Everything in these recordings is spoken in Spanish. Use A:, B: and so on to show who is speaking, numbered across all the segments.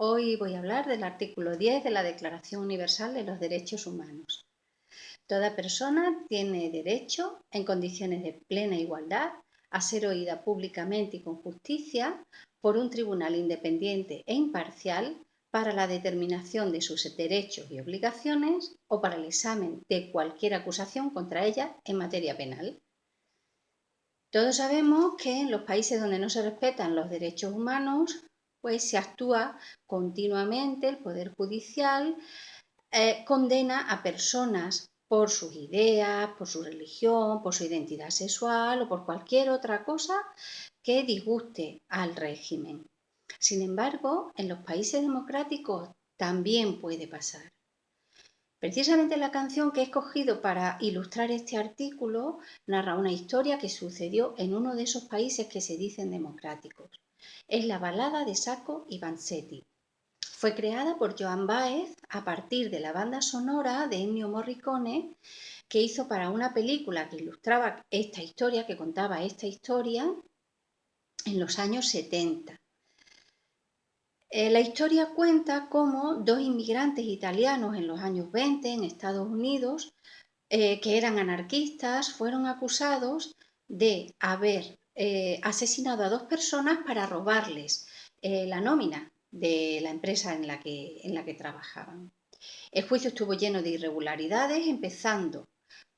A: Hoy voy a hablar del artículo 10 de la Declaración Universal de los Derechos Humanos. Toda persona tiene derecho, en condiciones de plena igualdad, a ser oída públicamente y con justicia por un tribunal independiente e imparcial para la determinación de sus derechos y obligaciones o para el examen de cualquier acusación contra ella en materia penal. Todos sabemos que en los países donde no se respetan los derechos humanos pues se actúa continuamente, el Poder Judicial eh, condena a personas por sus ideas, por su religión, por su identidad sexual o por cualquier otra cosa que disguste al régimen. Sin embargo, en los países democráticos también puede pasar. Precisamente la canción que he escogido para ilustrar este artículo narra una historia que sucedió en uno de esos países que se dicen democráticos. Es la balada de Sacco y Vanzetti. Fue creada por Joan Baez a partir de la banda sonora de Ennio Morricone que hizo para una película que ilustraba esta historia, que contaba esta historia en los años 70. Eh, la historia cuenta cómo dos inmigrantes italianos en los años 20 en Estados Unidos, eh, que eran anarquistas, fueron acusados de haber eh, asesinado a dos personas para robarles eh, la nómina de la empresa en la, que, en la que trabajaban. El juicio estuvo lleno de irregularidades, empezando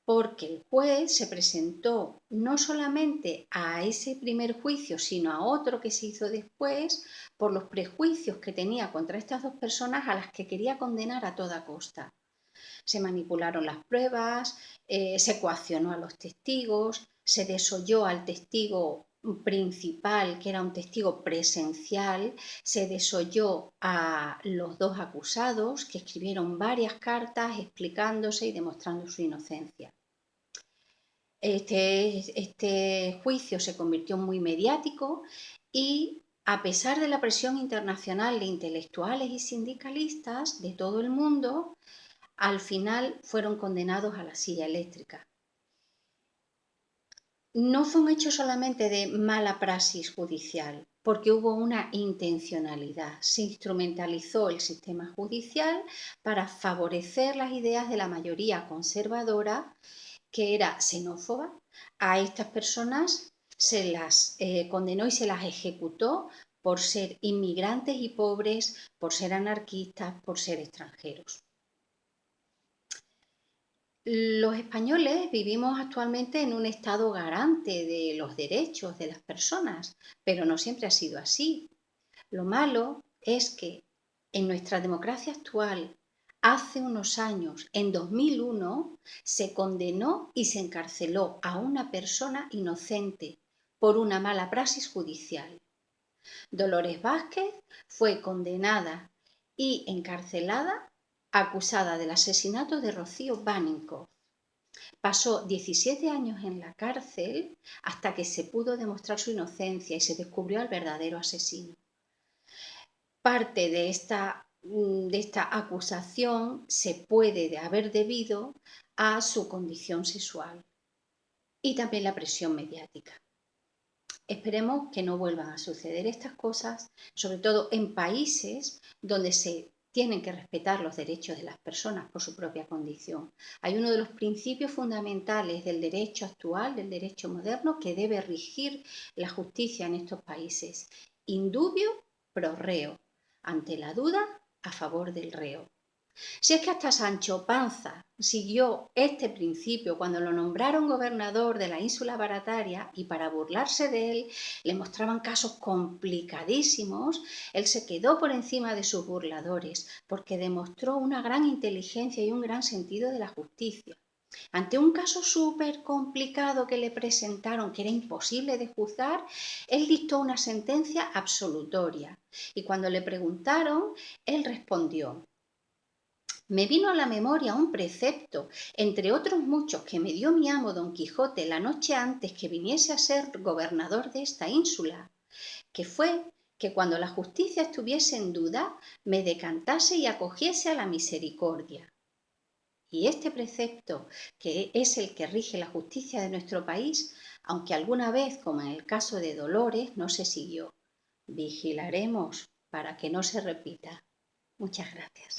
A: porque el juez se presentó no solamente a ese primer juicio, sino a otro que se hizo después por los prejuicios que tenía contra estas dos personas a las que quería condenar a toda costa. Se manipularon las pruebas, eh, se coaccionó a los testigos, se desoyó al testigo principal, que era un testigo presencial, se desoyó a los dos acusados, que escribieron varias cartas explicándose y demostrando su inocencia. Este, este juicio se convirtió en muy mediático y a pesar de la presión internacional de intelectuales y sindicalistas de todo el mundo, al final fueron condenados a la silla eléctrica no fue un hecho solamente de mala praxis judicial, porque hubo una intencionalidad. Se instrumentalizó el sistema judicial para favorecer las ideas de la mayoría conservadora, que era xenófoba. A estas personas se las eh, condenó y se las ejecutó por ser inmigrantes y pobres, por ser anarquistas, por ser extranjeros. Los españoles vivimos actualmente en un estado garante de los derechos de las personas, pero no siempre ha sido así. Lo malo es que en nuestra democracia actual, hace unos años, en 2001, se condenó y se encarceló a una persona inocente por una mala praxis judicial. Dolores Vázquez fue condenada y encarcelada acusada del asesinato de Rocío pánico Pasó 17 años en la cárcel hasta que se pudo demostrar su inocencia y se descubrió al verdadero asesino. Parte de esta, mm, de esta acusación se puede de haber debido a su condición sexual y también la presión mediática. Esperemos que no vuelvan a suceder estas cosas, sobre todo en países donde se tienen que respetar los derechos de las personas por su propia condición. Hay uno de los principios fundamentales del derecho actual, del derecho moderno, que debe regir la justicia en estos países. Indubio pro reo. Ante la duda, a favor del reo. Si es que hasta Sancho Panza siguió este principio cuando lo nombraron gobernador de la ínsula barataria y para burlarse de él le mostraban casos complicadísimos, él se quedó por encima de sus burladores porque demostró una gran inteligencia y un gran sentido de la justicia. Ante un caso súper complicado que le presentaron, que era imposible de juzgar, él dictó una sentencia absolutoria. Y cuando le preguntaron, él respondió, me vino a la memoria un precepto, entre otros muchos, que me dio mi amo don Quijote la noche antes que viniese a ser gobernador de esta ínsula, que fue que cuando la justicia estuviese en duda, me decantase y acogiese a la misericordia. Y este precepto, que es el que rige la justicia de nuestro país, aunque alguna vez, como en el caso de Dolores, no se siguió. Vigilaremos para que no se repita. Muchas gracias.